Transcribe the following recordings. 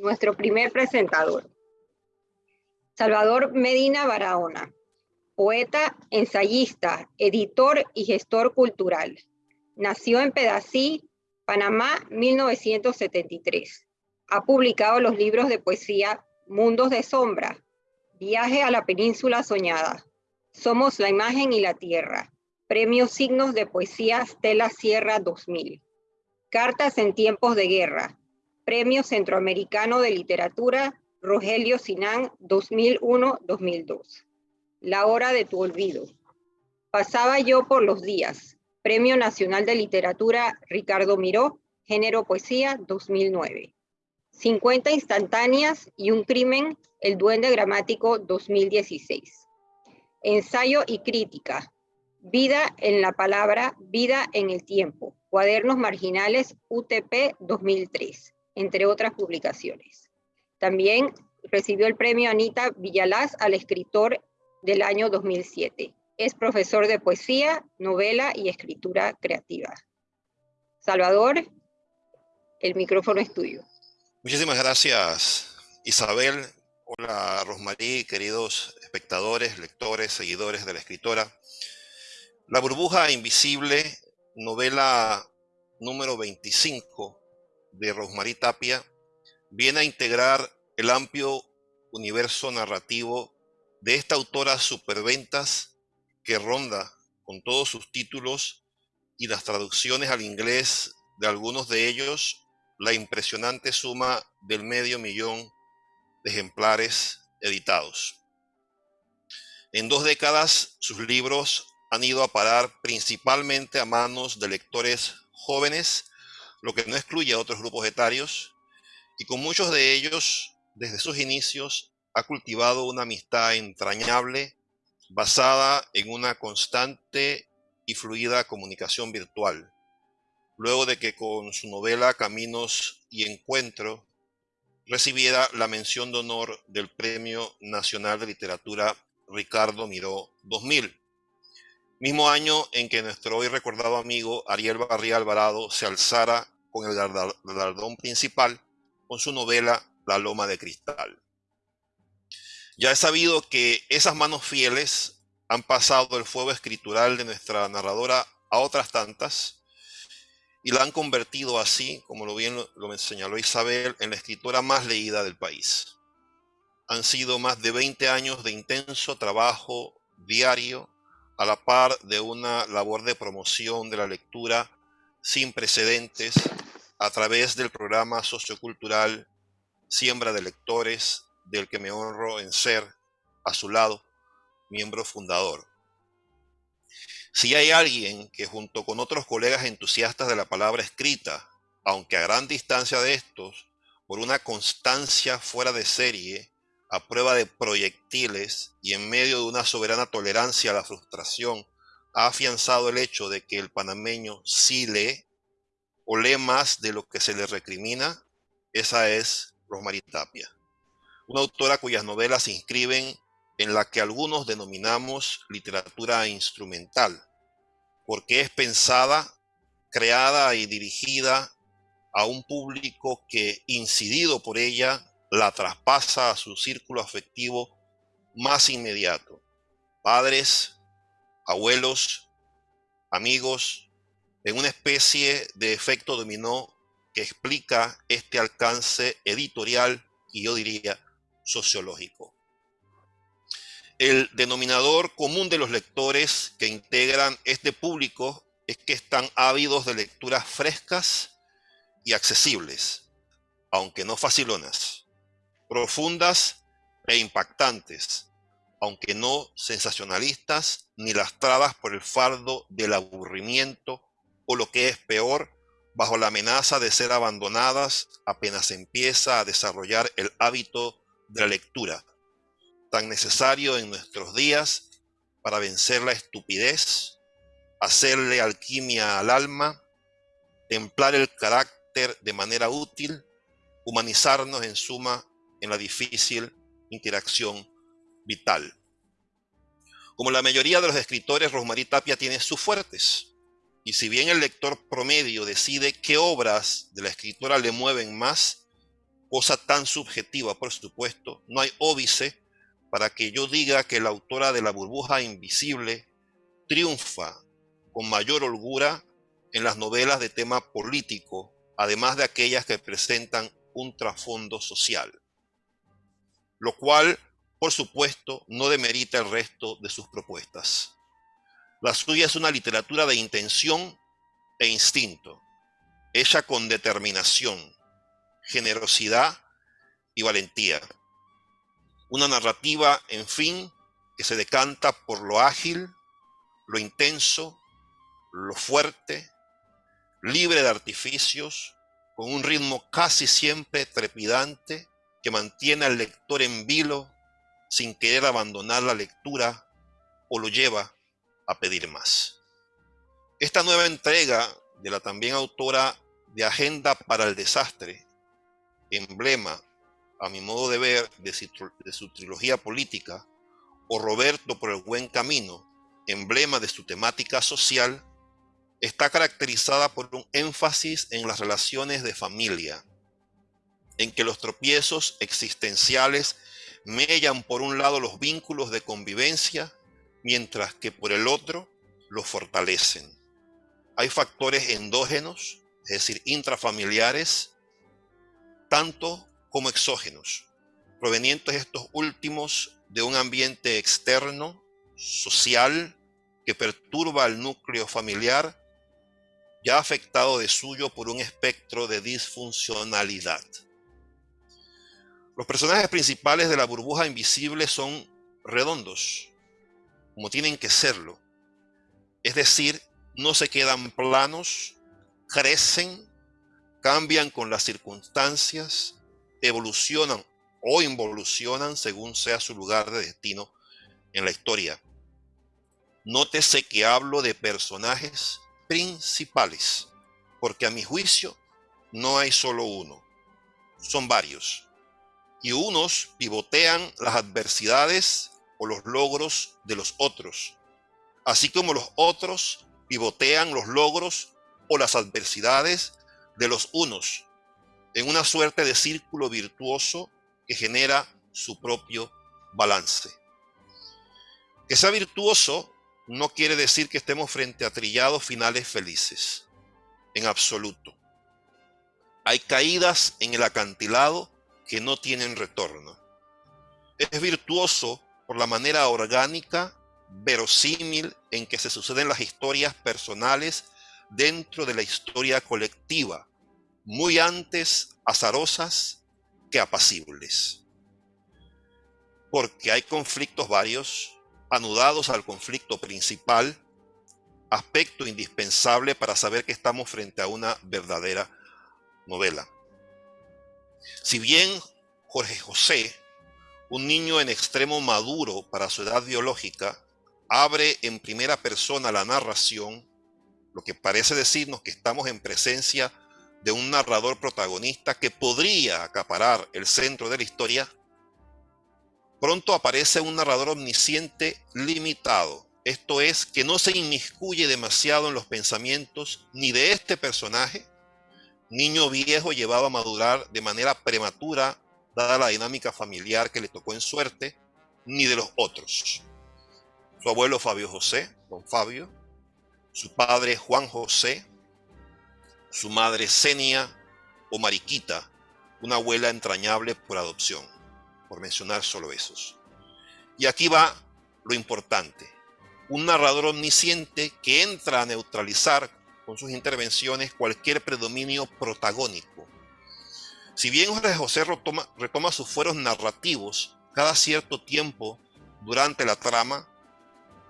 nuestro primer presentador. Salvador Medina Barahona, poeta, ensayista, editor y gestor cultural. Nació en Pedací, Panamá, 1973. Ha publicado los libros de poesía Mundos de Sombra, Viaje a la Península Soñada, Somos la Imagen y la Tierra, Premio Signos de Poesía Stella Sierra 2000, Cartas en Tiempos de Guerra, Premio Centroamericano de Literatura Rogelio Sinán 2001-2002. La hora de tu olvido. Pasaba yo por los días. Premio Nacional de Literatura Ricardo Miró, Género Poesía 2009. 50 instantáneas y un crimen, El Duende Gramático 2016. Ensayo y crítica. Vida en la palabra, vida en el tiempo. Cuadernos marginales UTP 2003, entre otras publicaciones. También recibió el premio Anita Villalaz al escritor del año 2007. Es profesor de poesía, novela y escritura creativa. Salvador, el micrófono es tuyo. Muchísimas gracias, Isabel. Hola, Rosmarí, queridos espectadores, lectores, seguidores de la escritora. La burbuja invisible, novela número 25 de Rosmarí Tapia, viene a integrar el amplio universo narrativo de esta autora superventas que ronda con todos sus títulos y las traducciones al inglés de algunos de ellos la impresionante suma del medio millón de ejemplares editados. En dos décadas sus libros han ido a parar principalmente a manos de lectores jóvenes, lo que no excluye a otros grupos etarios, y con muchos de ellos, desde sus inicios, ha cultivado una amistad entrañable basada en una constante y fluida comunicación virtual. Luego de que con su novela Caminos y Encuentro recibiera la mención de honor del Premio Nacional de Literatura Ricardo Miró 2000, mismo año en que nuestro hoy recordado amigo Ariel Barría Alvarado se alzara con el galardón principal con su novela La Loma de Cristal. Ya he sabido que esas manos fieles han pasado el fuego escritural de nuestra narradora a otras tantas y la han convertido así, como lo bien lo, señaló Isabel, en la escritora más leída del país. Han sido más de 20 años de intenso trabajo diario a la par de una labor de promoción de la lectura sin precedentes a través del programa sociocultural Siembra de Lectores, del que me honro en ser, a su lado, miembro fundador. Si hay alguien que junto con otros colegas entusiastas de la palabra escrita, aunque a gran distancia de estos, por una constancia fuera de serie, a prueba de proyectiles y en medio de una soberana tolerancia a la frustración, ha afianzado el hecho de que el panameño sí lee o lee más de lo que se le recrimina, esa es Rosmarie Tapia, una autora cuyas novelas se inscriben en la que algunos denominamos literatura instrumental, porque es pensada, creada y dirigida a un público que, incidido por ella, la traspasa a su círculo afectivo más inmediato. Padres, abuelos, amigos, en una especie de efecto dominó que explica este alcance editorial y yo diría sociológico. El denominador común de los lectores que integran este público es que están ávidos de lecturas frescas y accesibles, aunque no facilonas, profundas e impactantes, aunque no sensacionalistas ni lastradas por el fardo del aburrimiento o lo que es peor, bajo la amenaza de ser abandonadas apenas empieza a desarrollar el hábito de la lectura, tan necesario en nuestros días para vencer la estupidez, hacerle alquimia al alma, templar el carácter de manera útil, humanizarnos en suma en la difícil interacción vital. Como la mayoría de los escritores, Rosmarie Tapia tiene sus fuertes, y si bien el lector promedio decide qué obras de la escritora le mueven más, cosa tan subjetiva, por supuesto, no hay óbice para que yo diga que la autora de la burbuja invisible triunfa con mayor holgura en las novelas de tema político, además de aquellas que presentan un trasfondo social, lo cual, por supuesto, no demerita el resto de sus propuestas. La suya es una literatura de intención e instinto, hecha con determinación, generosidad y valentía. Una narrativa, en fin, que se decanta por lo ágil, lo intenso, lo fuerte, libre de artificios, con un ritmo casi siempre trepidante que mantiene al lector en vilo sin querer abandonar la lectura o lo lleva a pedir más. Esta nueva entrega de la también autora de Agenda para el Desastre, emblema, a mi modo de ver, de su, trilogía política, o Roberto por el buen camino, emblema de su temática social, está caracterizada por un énfasis en las relaciones de familia, en que los tropiezos existenciales mellan por un lado los vínculos de convivencia, mientras que por el otro los fortalecen. Hay factores endógenos, es decir, intrafamiliares, tanto como exógenos, provenientes estos últimos de un ambiente externo, social, que perturba al núcleo familiar ya afectado de suyo por un espectro de disfuncionalidad. Los personajes principales de la burbuja invisible son redondos, como tienen que serlo. Es decir, no se quedan planos, crecen, cambian con las circunstancias, evolucionan o involucionan según sea su lugar de destino en la historia. Nótese que hablo de personajes principales, porque a mi juicio no hay solo uno, son varios. Y unos pivotean las adversidades o los logros de los otros, así como los otros pivotean los logros o las adversidades de los unos, en una suerte de círculo virtuoso que genera su propio balance. Que sea virtuoso no quiere decir que estemos frente a trillados finales felices, en absoluto. Hay caídas en el acantilado que no tienen retorno. Es virtuoso por la manera orgánica, verosímil en que se suceden las historias personales dentro de la historia colectiva, muy antes azarosas que apacibles. Porque hay conflictos varios anudados al conflicto principal, aspecto indispensable para saber que estamos frente a una verdadera novela. Si bien Jorge José, un niño en extremo maduro para su edad biológica, abre en primera persona la narración, lo que parece decirnos que estamos en presencia de un narrador protagonista que podría acaparar el centro de la historia, pronto aparece un narrador omnisciente limitado. Esto es, que no se inmiscuye demasiado en los pensamientos ni de este personaje, niño viejo llevado a madurar de manera prematura, dada la dinámica familiar que le tocó en suerte, ni de los otros. Su abuelo Fabio José, don Fabio, su padre Juan José, su madre Senia o Mariquita, una abuela entrañable por adopción por mencionar solo esos. Y aquí va lo importante. Un narrador omnisciente que entra a neutralizar con sus intervenciones cualquier predominio protagónico. Si bien Jorge José retoma, retoma sus fueros narrativos cada cierto tiempo durante la trama,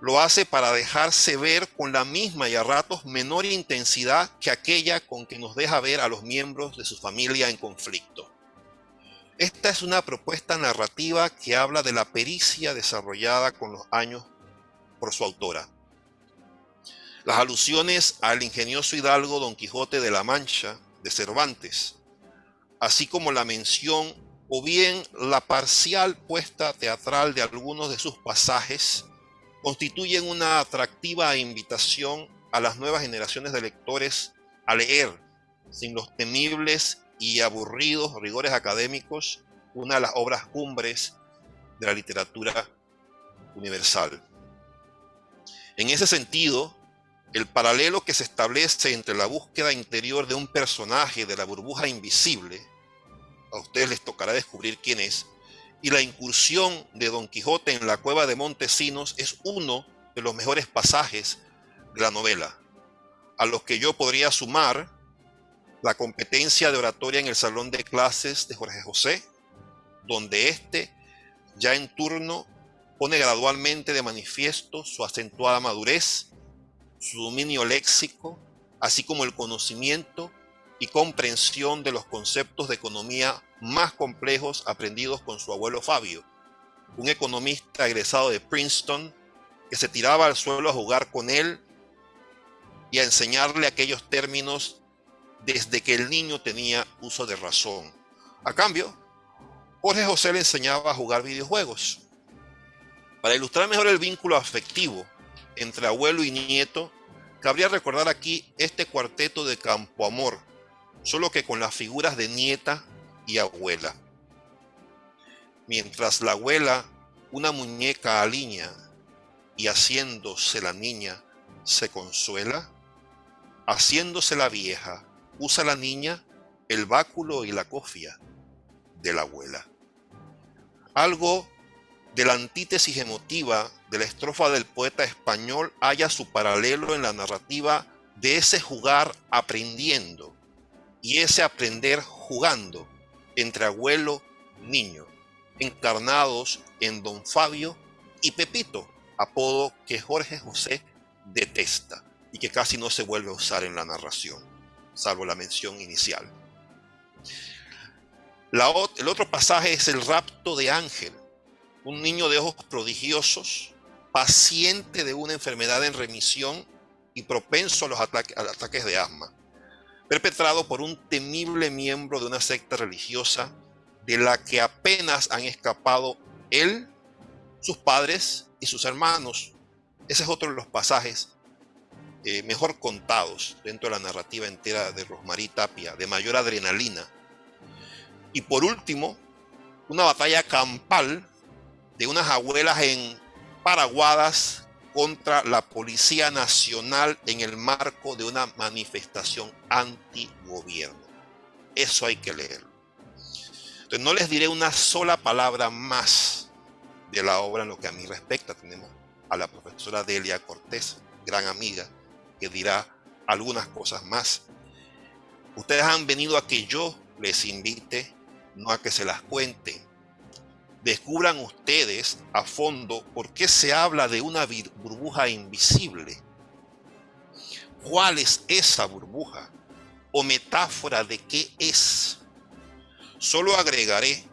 lo hace para dejarse ver con la misma y a ratos menor intensidad que aquella con que nos deja ver a los miembros de su familia en conflicto. Esta es una propuesta narrativa que habla de la pericia desarrollada con los años por su autora. Las alusiones al ingenioso hidalgo Don Quijote de la Mancha de Cervantes, así como la mención o bien la parcial puesta teatral de algunos de sus pasajes, constituyen una atractiva invitación a las nuevas generaciones de lectores a leer sin los temibles y aburridos rigores académicos, una de las obras cumbres de la literatura universal. En ese sentido, el paralelo que se establece entre la búsqueda interior de un personaje de la burbuja invisible, a ustedes les tocará descubrir quién es, y la incursión de Don Quijote en la cueva de Montesinos es uno de los mejores pasajes de la novela, a los que yo podría sumar la competencia de oratoria en el salón de clases de Jorge José, donde éste, ya en turno, pone gradualmente de manifiesto su acentuada madurez, su dominio léxico, así como el conocimiento y comprensión de los conceptos de economía más complejos aprendidos con su abuelo Fabio, un economista egresado de Princeton que se tiraba al suelo a jugar con él y a enseñarle aquellos términos desde que el niño tenía uso de razón. A cambio, Jorge José le enseñaba a jugar videojuegos. Para ilustrar mejor el vínculo afectivo entre abuelo y nieto, cabría recordar aquí este cuarteto de Campo Amor, solo que con las figuras de nieta y abuela. Mientras la abuela, una muñeca aliña y haciéndose la niña, se consuela, haciéndose la vieja, usa la niña el báculo y la cofia de la abuela. Algo de la antítesis emotiva de la estrofa del poeta español haya su paralelo en la narrativa de ese jugar aprendiendo y ese aprender jugando entre abuelo niño, encarnados en don Fabio y Pepito, apodo que Jorge José detesta y que casi no se vuelve a usar en la narración, salvo la mención inicial. el otro pasaje es el rapto de Ángel, un niño de ojos prodigiosos, paciente de una enfermedad en remisión y propenso a los ataques de asma, perpetrado por un temible miembro de una secta religiosa de la que apenas han escapado él, sus padres y sus hermanos. Ese es otro de los pasajes eh, mejor contados dentro de la narrativa entera de Rosmarie Tapia, de mayor adrenalina. Y por último, una batalla campal de unas abuelas en Paraguadas contra la Policía Nacional en el marco de una manifestación anti-gobierno. Eso hay que leerlo. Entonces no les diré una sola palabra más de la obra en lo que a mí respecta. Tenemos a la profesora Delia Cortés, gran amiga, que dirá algunas cosas más. Ustedes han venido a que yo les invite, no a que se las cuente descubran ustedes a fondo por qué se habla de una burbuja invisible. ¿Cuál es esa burbuja? ¿O metáfora de qué es? Solo agregaré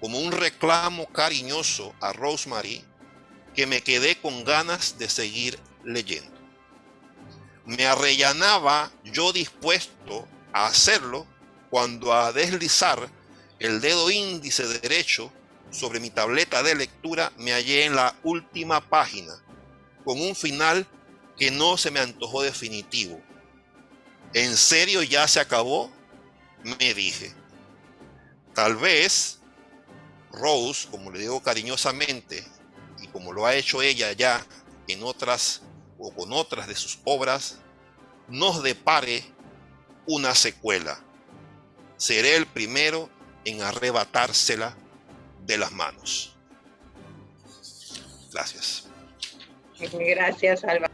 como un reclamo cariñoso a Rosemary que me quedé con ganas de seguir leyendo. Me arrellanaba yo dispuesto a hacerlo cuando a deslizar el dedo índice derecho sobre mi tableta de lectura me hallé en la última página, con un final que no se me antojó definitivo. ¿En serio ya se acabó? Me dije. Tal vez Rose, como le digo cariñosamente, y como lo ha hecho ella ya en otras o con otras de sus obras, nos depare una secuela. Seré el primero en arrebatársela de las manos. Gracias. Gracias, Alba.